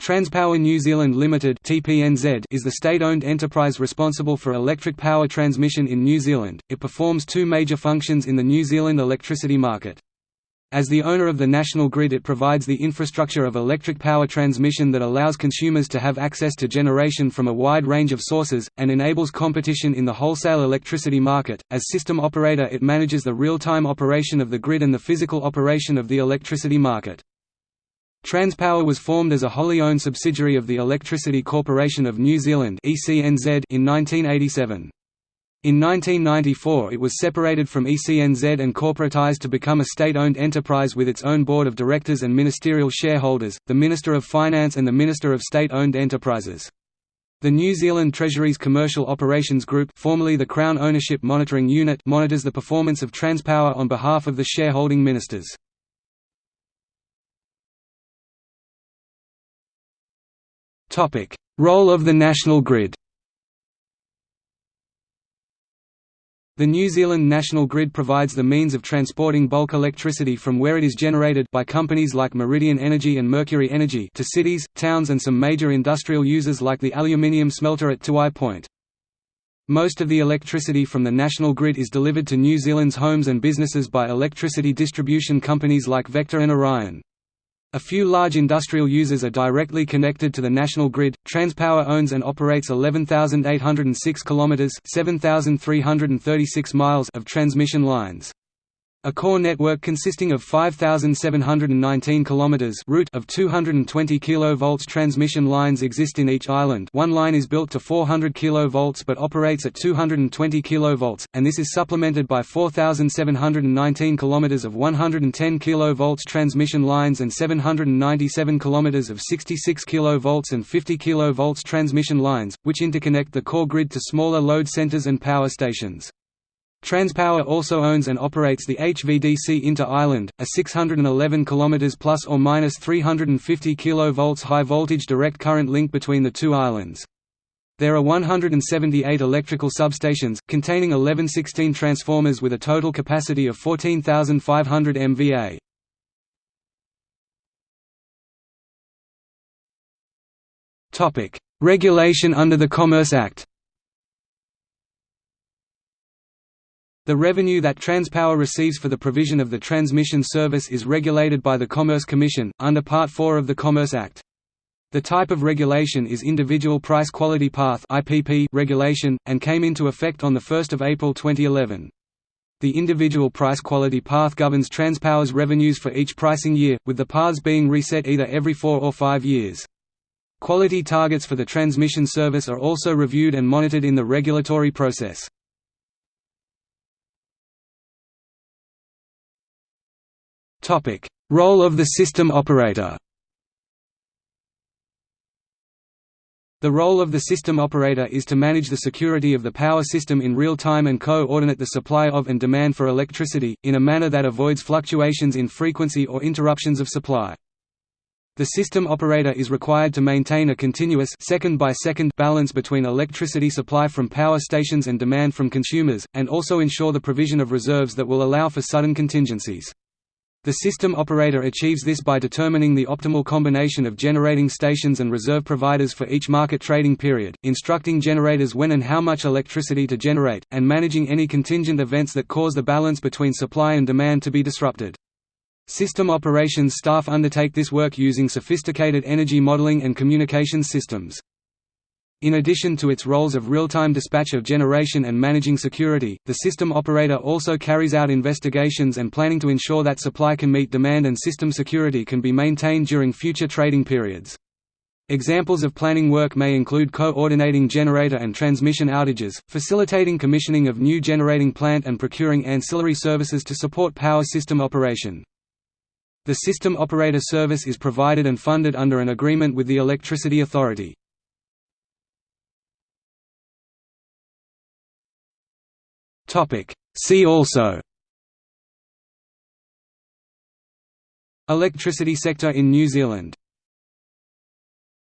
Transpower New Zealand Limited (TPNZ) is the state-owned enterprise responsible for electric power transmission in New Zealand. It performs two major functions in the New Zealand electricity market. As the owner of the national grid it provides the infrastructure of electric power transmission that allows consumers to have access to generation from a wide range of sources, and enables competition in the wholesale electricity market. As system operator it manages the real-time operation of the grid and the physical operation of the electricity market. Transpower was formed as a wholly owned subsidiary of the Electricity Corporation of New Zealand in 1987. In 1994 it was separated from ECNZ and corporatised to become a state-owned enterprise with its own board of directors and ministerial shareholders, the Minister of Finance and the Minister of State-Owned Enterprises. The New Zealand Treasury's Commercial Operations Group formerly the Crown Ownership Monitoring Unit monitors the performance of Transpower on behalf of the shareholding ministers. Role of the national grid The New Zealand National Grid provides the means of transporting bulk electricity from where it is generated by companies like Meridian Energy and Mercury Energy to cities, towns and some major industrial users like the aluminium smelter at Tiwai Point. Most of the electricity from the national grid is delivered to New Zealand's homes and businesses by electricity distribution companies like Vector and Orion. A few large industrial users are directly connected to the national grid. Transpower owns and operates 11,806 kilometers (7,336 miles) of transmission lines. A core network consisting of 5719 kilometers route of 220 kV transmission lines exist in each island. One line is built to 400 kV but operates at 220 kV, and this is supplemented by 4719 kilometers of 110 kV transmission lines and 797 kilometers of 66 kV and 50 kV transmission lines, which interconnect the core grid to smaller load centers and power stations. Transpower also owns and operates the HVDC Inter-Island, a 611 km plus or minus 350 kV high voltage direct current link between the two islands. There are 178 electrical substations, containing 1116 transformers with a total capacity of 14,500 MVA. Regulation under the Commerce Act The revenue that Transpower receives for the provision of the transmission service is regulated by the Commerce Commission, under Part 4 of the Commerce Act. The type of regulation is Individual Price Quality Path regulation, and came into effect on 1 April 2011. The individual price quality path governs Transpower's revenues for each pricing year, with the paths being reset either every four or five years. Quality targets for the transmission service are also reviewed and monitored in the regulatory process. Role of the system operator The role of the system operator is to manage the security of the power system in real time and co-ordinate the supply of and demand for electricity, in a manner that avoids fluctuations in frequency or interruptions of supply. The system operator is required to maintain a continuous second by second balance between electricity supply from power stations and demand from consumers, and also ensure the provision of reserves that will allow for sudden contingencies. The system operator achieves this by determining the optimal combination of generating stations and reserve providers for each market trading period, instructing generators when and how much electricity to generate, and managing any contingent events that cause the balance between supply and demand to be disrupted. System operations staff undertake this work using sophisticated energy modeling and communications systems. In addition to its roles of real-time dispatch of generation and managing security, the system operator also carries out investigations and planning to ensure that supply can meet demand and system security can be maintained during future trading periods. Examples of planning work may include coordinating generator and transmission outages, facilitating commissioning of new generating plant and procuring ancillary services to support power system operation. The system operator service is provided and funded under an agreement with the Electricity Authority. Topic. See also Electricity sector in New Zealand